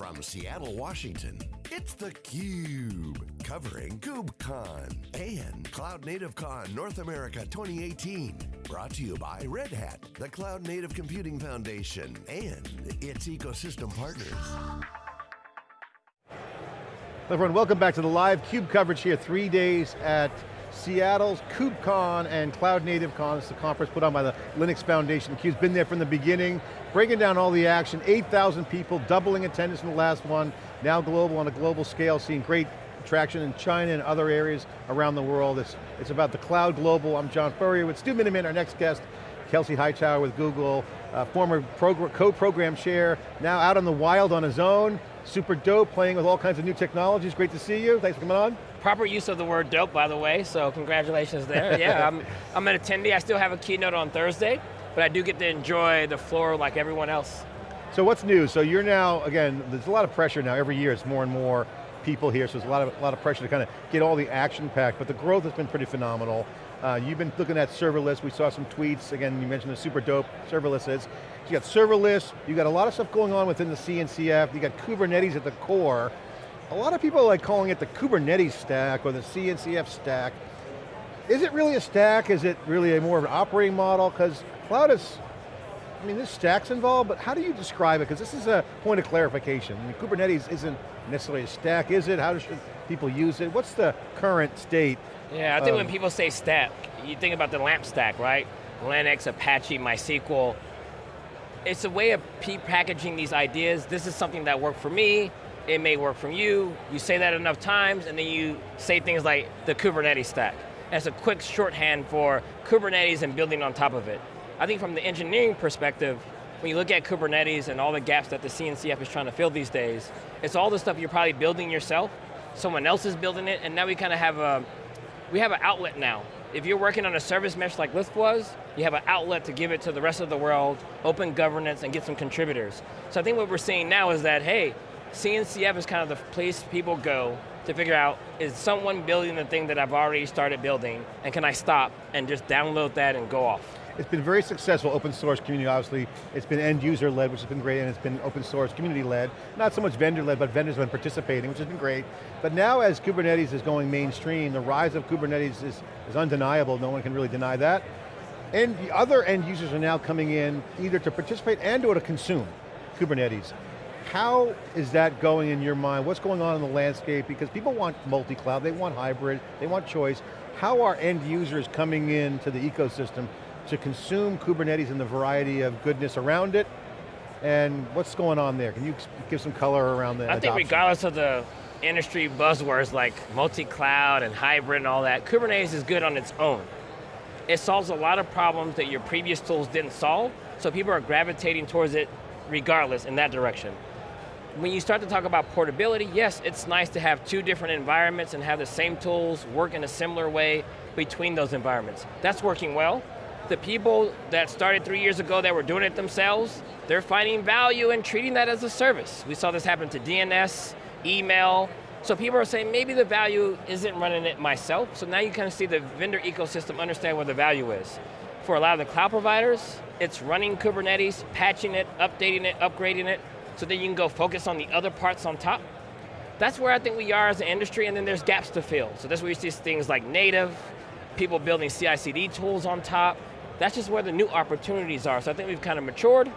From Seattle, Washington, it's theCUBE, covering KubeCon and Cloud Native Con North America 2018. Brought to you by Red Hat, the Cloud Native Computing Foundation, and its ecosystem partners. Everyone, welcome back to the live CUBE coverage here, three days at Seattle's KubeCon and Cloud Native Con. It's the conference put on by the Linux Foundation. CUBE's been there from the beginning, breaking down all the action, 8,000 people, doubling attendance in the last one, now global on a global scale, seeing great traction in China and other areas around the world. It's, it's about the cloud global. I'm John Furrier with Stu Miniman, our next guest, Kelsey Hightower with Google, uh, former co-program chair, now out in the wild on his own, super dope, playing with all kinds of new technologies. Great to see you, thanks for coming on. Proper use of the word dope, by the way, so congratulations there. yeah, I'm, I'm an attendee, I still have a keynote on Thursday, but I do get to enjoy the floor like everyone else. So what's new? So you're now, again, there's a lot of pressure now, every year it's more and more people here, so there's a lot of, a lot of pressure to kind of get all the action packed, but the growth has been pretty phenomenal. Uh, you've been looking at serverless, we saw some tweets, again, you mentioned the super dope serverless is. So you got serverless, you got a lot of stuff going on within the CNCF, you got Kubernetes at the core. A lot of people like calling it the Kubernetes stack or the CNCF stack. Is it really a stack? Is it really a more of an operating model? Because cloud is, I mean, there's stacks involved, but how do you describe it? Because this is a point of clarification. I mean, Kubernetes isn't necessarily a stack, is it? How should people use it? What's the current state yeah, I think when people say stack, you think about the LAMP stack, right? Linux, Apache, MySQL. It's a way of packaging these ideas. This is something that worked for me. It may work for you. You say that enough times, and then you say things like the Kubernetes stack. It's a quick shorthand for Kubernetes and building on top of it. I think from the engineering perspective, when you look at Kubernetes and all the gaps that the CNCF is trying to fill these days, it's all the stuff you're probably building yourself, someone else is building it, and now we kind of have a, we have an outlet now. If you're working on a service mesh like Lyft was, you have an outlet to give it to the rest of the world, open governance, and get some contributors. So I think what we're seeing now is that, hey, CNCF is kind of the place people go to figure out, is someone building the thing that I've already started building, and can I stop and just download that and go off? It's been very successful, open source community, obviously. It's been end user led, which has been great, and it's been open source community led. Not so much vendor led, but vendors have been participating, which has been great. But now as Kubernetes is going mainstream, the rise of Kubernetes is, is undeniable, no one can really deny that. And the other end users are now coming in either to participate and or to consume Kubernetes. How is that going in your mind? What's going on in the landscape? Because people want multi-cloud, they want hybrid, they want choice. How are end users coming into the ecosystem to consume Kubernetes and the variety of goodness around it, and what's going on there? Can you give some color around that? I adoption? think regardless of the industry buzzwords like multi-cloud and hybrid and all that, Kubernetes is good on its own. It solves a lot of problems that your previous tools didn't solve, so people are gravitating towards it regardless in that direction. When you start to talk about portability, yes, it's nice to have two different environments and have the same tools work in a similar way between those environments. That's working well, the people that started three years ago that were doing it themselves, they're finding value in treating that as a service. We saw this happen to DNS, email, so people are saying maybe the value isn't running it myself, so now you kind of see the vendor ecosystem understand where the value is. For a lot of the cloud providers, it's running Kubernetes, patching it, updating it, upgrading it, so then you can go focus on the other parts on top. That's where I think we are as an industry, and then there's gaps to fill. So that's where you see things like Knative, people building CI/CD tools on top, that's just where the new opportunities are. So I think we've kind of matured.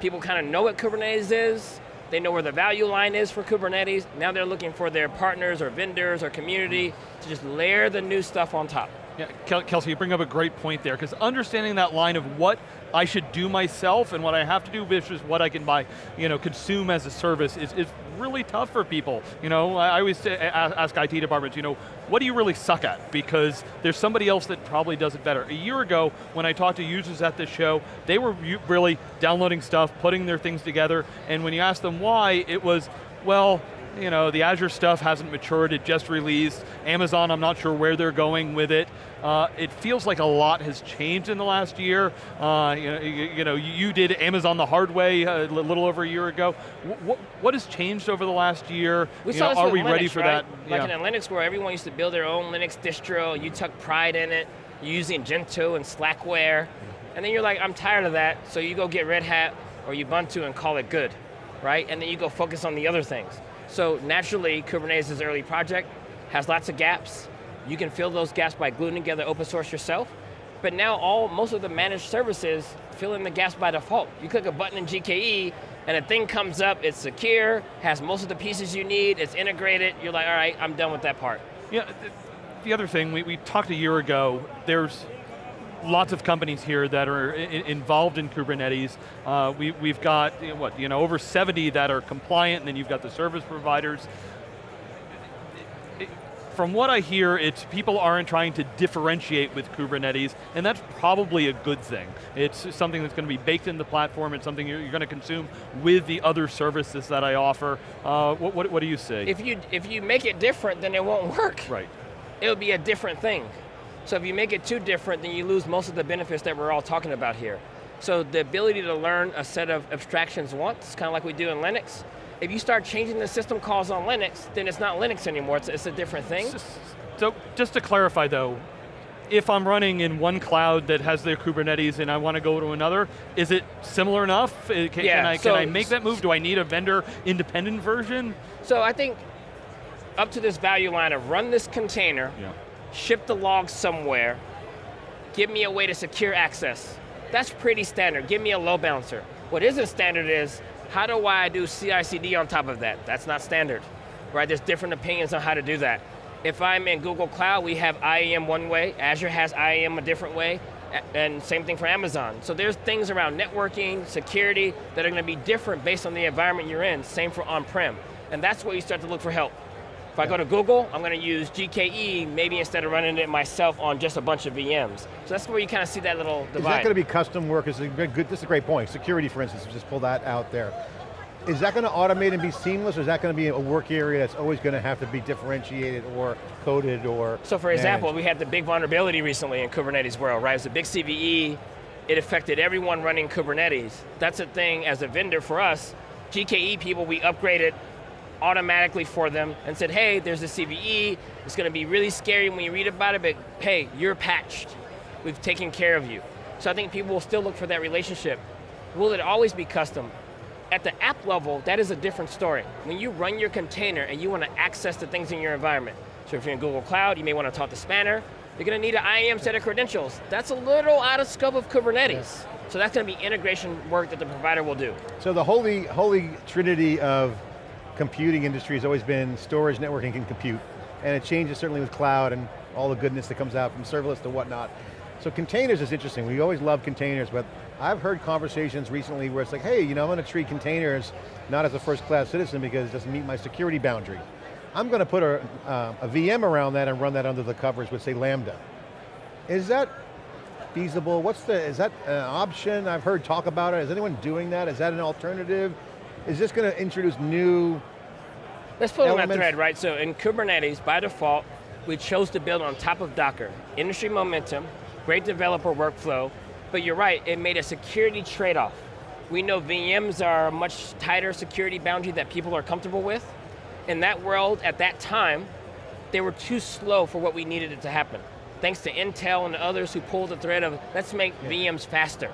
People kind of know what Kubernetes is. They know where the value line is for Kubernetes. Now they're looking for their partners or vendors or community to just layer the new stuff on top. Yeah, Kelsey, you bring up a great point there, because understanding that line of what I should do myself and what I have to do versus what I can buy, you know, consume as a service is, is really tough for people. You know, I always ask IT departments, you know, what do you really suck at? Because there's somebody else that probably does it better. A year ago, when I talked to users at this show, they were really downloading stuff, putting their things together, and when you asked them why, it was, well, you know, the Azure stuff hasn't matured, it just released. Amazon, I'm not sure where they're going with it. Uh, it feels like a lot has changed in the last year. Uh, you, know, you, you, know, you did Amazon the hard way a little over a year ago. What, what has changed over the last year? We you saw know, are we Linux, ready for right? that? Like yeah. in Linux where everyone used to build their own Linux distro, you took pride in it, You using Gentoo and Slackware, and then you're like, I'm tired of that, so you go get Red Hat or Ubuntu and call it good. right? And then you go focus on the other things. So naturally, Kubernetes early project, has lots of gaps. You can fill those gaps by gluing together open source yourself. But now all, most of the managed services fill in the gaps by default. You click a button in GKE, and a thing comes up, it's secure, has most of the pieces you need, it's integrated, you're like, all right, I'm done with that part. Yeah, the other thing, we, we talked a year ago, there's lots of companies here that are involved in Kubernetes. Uh, we, we've got, what, you know, over 70 that are compliant, and then you've got the service providers. from what I hear, it's people aren't trying to differentiate with Kubernetes, and that's probably a good thing. It's something that's going to be baked in the platform, it's something you're, you're going to consume with the other services that I offer. Uh, what, what, what do you say? If you, if you make it different, then it won't work. Right. It'll be a different thing. So if you make it too different, then you lose most of the benefits that we're all talking about here. So the ability to learn a set of abstractions once, kind of like we do in Linux, if you start changing the system calls on Linux, then it's not Linux anymore, it's, it's a different thing. So just to clarify though, if I'm running in one cloud that has their Kubernetes and I want to go to another, is it similar enough? Uh, can, yeah, can, I, so can I make that move? Do I need a vendor independent version? So I think up to this value line of run this container, yeah ship the logs somewhere, give me a way to secure access. That's pretty standard, give me a load balancer. What isn't standard is, how do I do CI/CD on top of that? That's not standard, right? There's different opinions on how to do that. If I'm in Google Cloud, we have IAM one way, Azure has IAM a different way, and same thing for Amazon. So there's things around networking, security, that are going to be different based on the environment you're in, same for on-prem. And that's where you start to look for help. If I go to Google, I'm going to use GKE, maybe instead of running it myself on just a bunch of VMs. So that's where you kind of see that little divide. Is that going to be custom work? This is a good, this is a great point. Security, for instance, just pull that out there. Is that going to automate and be seamless, or is that going to be a work area that's always going to have to be differentiated or coded or So for managed? example, we had the big vulnerability recently in Kubernetes world, right? It was a big CVE, it affected everyone running Kubernetes. That's a thing as a vendor for us, GKE people, we upgraded automatically for them and said, hey, there's a CVE, it's going to be really scary when you read about it, but hey, you're patched. We've taken care of you. So I think people will still look for that relationship. Will it always be custom? At the app level, that is a different story. When you run your container and you want to access the things in your environment, so if you're in Google Cloud, you may want to talk to Spanner, you're going to need an IAM set of credentials. That's a little out of scope of Kubernetes. Yes. So that's going to be integration work that the provider will do. So the holy, holy trinity of computing industry has always been storage, networking, and compute. And it changes certainly with cloud and all the goodness that comes out from serverless to whatnot. So containers is interesting. We always love containers, but I've heard conversations recently where it's like, hey, you know, I'm going to treat containers not as a first class citizen because it doesn't meet my security boundary. I'm going to put a, uh, a VM around that and run that under the covers with say Lambda. Is that feasible? What's the, is that an option? I've heard talk about it. Is anyone doing that? Is that an alternative? Is this going to introduce new Let's put elements? on that thread, right? So in Kubernetes, by default, we chose to build on top of Docker. Industry momentum, great developer workflow, but you're right, it made a security trade-off. We know VMs are a much tighter security boundary that people are comfortable with. In that world, at that time, they were too slow for what we needed it to happen. Thanks to Intel and others who pulled the thread of, let's make yeah. VMs faster.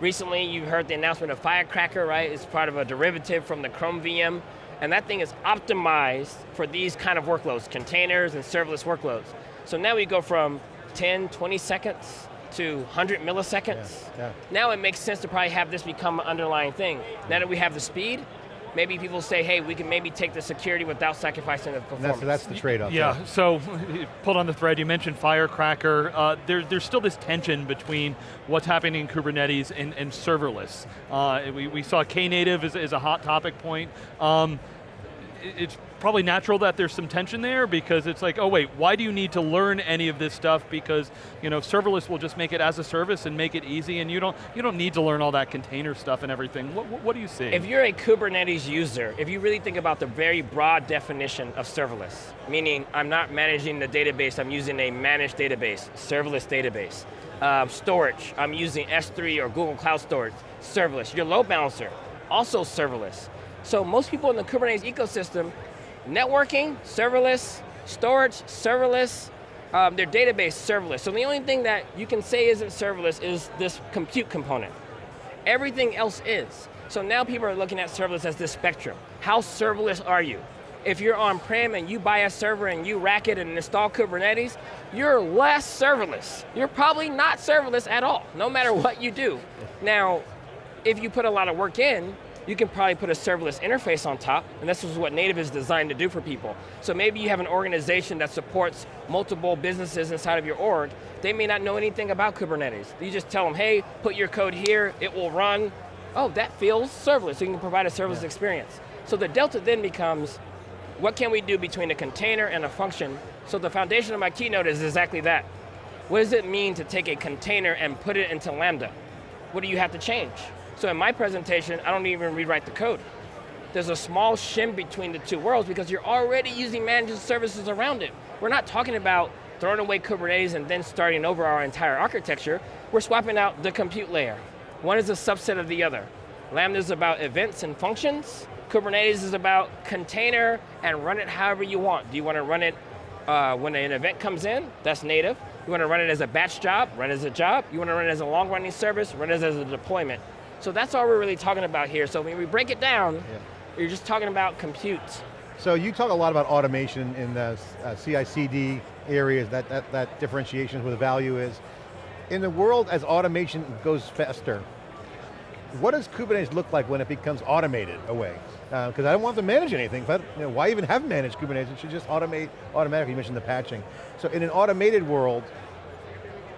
Recently, you heard the announcement of Firecracker, right? It's part of a derivative from the Chrome VM, and that thing is optimized for these kind of workloads, containers and serverless workloads. So now we go from 10, 20 seconds to 100 milliseconds. Yeah, yeah. Now it makes sense to probably have this become an underlying thing. Now that we have the speed, maybe people say, hey, we can maybe take the security without sacrificing the performance. That's, that's the trade-off. Yeah, yeah, so pulled on the thread, you mentioned Firecracker. Uh, there, there's still this tension between what's happening in Kubernetes and, and serverless. Uh, we, we saw Knative as, as a hot topic point. Um, it's probably natural that there's some tension there because it's like, oh wait, why do you need to learn any of this stuff? Because you know, serverless will just make it as a service and make it easy, and you don't you don't need to learn all that container stuff and everything. What, what, what do you see? If you're a Kubernetes user, if you really think about the very broad definition of serverless, meaning I'm not managing the database, I'm using a managed database, serverless database. Uh, storage, I'm using S3 or Google Cloud Storage, serverless. Your load balancer, also serverless. So most people in the Kubernetes ecosystem, networking, serverless, storage, serverless, um, their database, serverless. So the only thing that you can say isn't serverless is this compute component. Everything else is. So now people are looking at serverless as this spectrum. How serverless are you? If you're on-prem and you buy a server and you rack it and install Kubernetes, you're less serverless. You're probably not serverless at all, no matter what you do. Now, if you put a lot of work in, you can probably put a serverless interface on top, and this is what Knative is designed to do for people. So maybe you have an organization that supports multiple businesses inside of your org, they may not know anything about Kubernetes. You just tell them, hey, put your code here, it will run. Oh, that feels serverless, so you can provide a serverless yeah. experience. So the delta then becomes, what can we do between a container and a function? So the foundation of my keynote is exactly that. What does it mean to take a container and put it into Lambda? What do you have to change? So in my presentation, I don't even rewrite the code. There's a small shim between the two worlds because you're already using managed services around it. We're not talking about throwing away Kubernetes and then starting over our entire architecture. We're swapping out the compute layer. One is a subset of the other. Lambda is about events and functions. Kubernetes is about container and run it however you want. Do you want to run it uh, when an event comes in? That's Knative. You want to run it as a batch job? Run it as a job. You want to run it as a long running service? Run it as a deployment. So that's all we're really talking about here. So when we break it down, yeah. you're just talking about compute. So you talk a lot about automation in the uh, CI/CD areas, that, that, that differentiation is where the value is. In the world, as automation goes faster, what does Kubernetes look like when it becomes automated away? Because uh, I don't want to manage anything. I, you know, why even have managed Kubernetes? It should just automate automatically. You mentioned the patching. So in an automated world,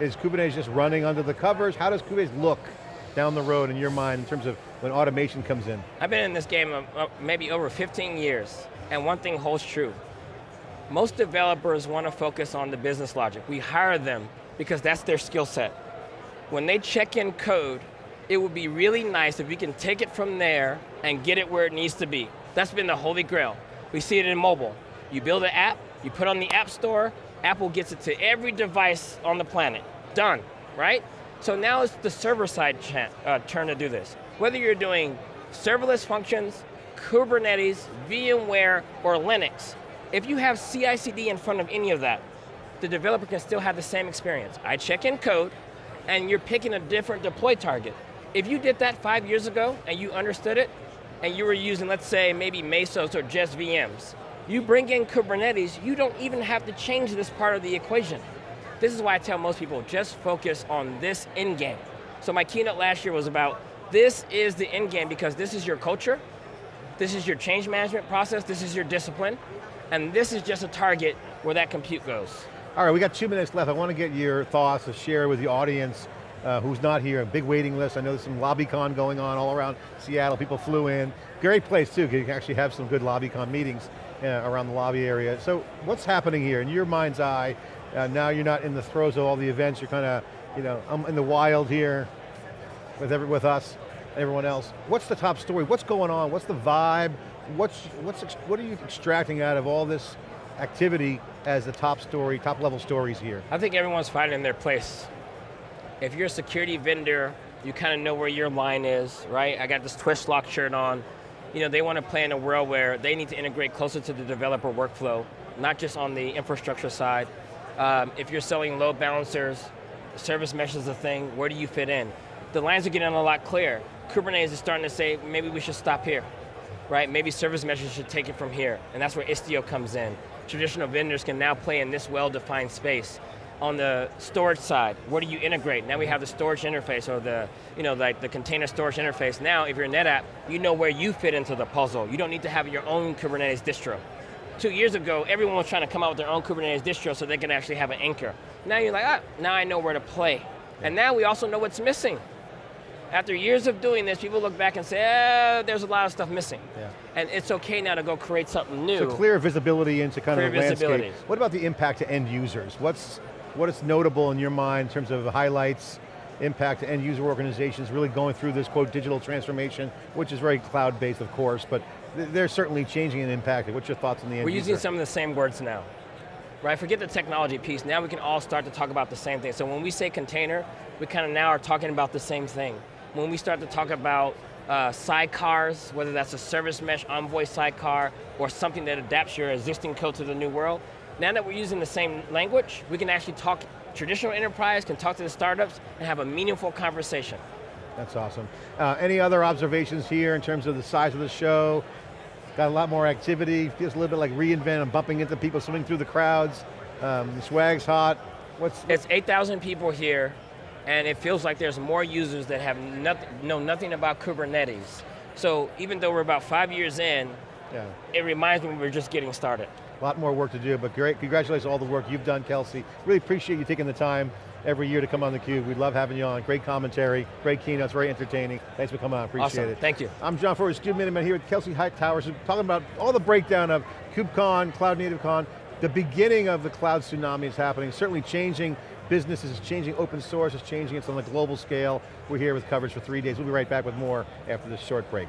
is Kubernetes just running under the covers? How does Kubernetes look down the road in your mind in terms of when automation comes in? I've been in this game uh, maybe over 15 years, and one thing holds true. Most developers want to focus on the business logic. We hire them because that's their skill set. When they check in code, it would be really nice if we can take it from there and get it where it needs to be. That's been the holy grail. We see it in mobile. You build an app, you put on the app store, Apple gets it to every device on the planet. Done, right? So now it's the server side uh, turn to do this. Whether you're doing serverless functions, Kubernetes, VMware, or Linux, if you have CI/CD in front of any of that, the developer can still have the same experience. I check in code, and you're picking a different deploy target. If you did that five years ago, and you understood it, and you were using, let's say, maybe Mesos or just VMs, you bring in Kubernetes, you don't even have to change this part of the equation. This is why I tell most people, just focus on this end game. So my keynote last year was about, this is the end game because this is your culture, this is your change management process, this is your discipline, and this is just a target where that compute goes. All right, we got two minutes left. I want to get your thoughts to share with the audience uh, who's not here, a big waiting list. I know there's some LobbyCon going on all around Seattle, people flew in. Great place too, you can actually have some good LobbyCon meetings uh, around the lobby area. So what's happening here in your mind's eye? Uh, now you're not in the throes of all the events, you're kind of, you know, I'm in the wild here with, every, with us, everyone else. What's the top story? What's going on? What's the vibe? What's, what's, what are you extracting out of all this activity as the top story, top level stories here? I think everyone's finding their place. If you're a security vendor, you kind of know where your line is, right? I got this Twistlock shirt on. You know, they want to play in a world where they need to integrate closer to the developer workflow, not just on the infrastructure side, um, if you're selling load balancers, service mesh is a thing, where do you fit in? The lines are getting a lot clearer. Kubernetes is starting to say, maybe we should stop here, right? Maybe service meshes should take it from here, and that's where Istio comes in. Traditional vendors can now play in this well-defined space. On the storage side, where do you integrate? Now we have the storage interface or the, you know, like the container storage interface. Now, if you're NetApp, you know where you fit into the puzzle. You don't need to have your own Kubernetes distro two years ago, everyone was trying to come out with their own Kubernetes distro so they can actually have an anchor. Now you're like, ah, now I know where to play. And now we also know what's missing. After years of doing this, people look back and say, eh, there's a lot of stuff missing. Yeah. And it's okay now to go create something new. So clear visibility into kind clear of the landscape. What about the impact to end users? What's, what is notable in your mind in terms of highlights, impact to end user organizations really going through this quote digital transformation, which is very cloud-based of course, but they're certainly changing and impacting. What's your thoughts on the end We're user? using some of the same words now. Right, forget the technology piece. Now we can all start to talk about the same thing. So when we say container, we kind of now are talking about the same thing. When we start to talk about uh, sidecars, whether that's a service mesh envoy sidecar or something that adapts your existing code to the new world, now that we're using the same language, we can actually talk, traditional enterprise can talk to the startups and have a meaningful conversation. That's awesome. Uh, any other observations here in terms of the size of the show? Got a lot more activity, feels a little bit like reInvent, I'm bumping into people, swimming through the crowds. Um, the swag's hot. What's, It's 8,000 people here, and it feels like there's more users that have nothing, know nothing about Kubernetes. So even though we're about five years in, yeah. it reminds me we're just getting started. A lot more work to do, but great, congratulations on all the work you've done, Kelsey. Really appreciate you taking the time every year to come on theCUBE. We love having you on, great commentary, great keynotes, very entertaining. Thanks for coming on, appreciate awesome. it. Thank you. I'm John Furrier, CUBE Miniman here with Kelsey Hightowers, talking about all the breakdown of KubeCon, Cloud Native Con, the beginning of the cloud tsunami is happening, certainly changing businesses, it's changing open source, it's changing, it's on a global scale. We're here with coverage for three days. We'll be right back with more after this short break.